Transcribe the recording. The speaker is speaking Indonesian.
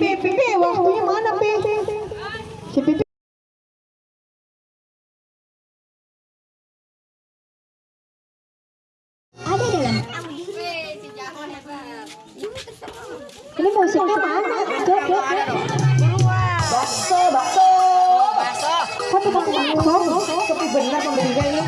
Pipi? Pipi, waktunya mana Pipi? Si Pipi. Ada dalam. Ini musiknya mana? Cek, cek. Bakso, bakso. Bakso. Satu pakai bakso. Tapi benar pembelinya ini.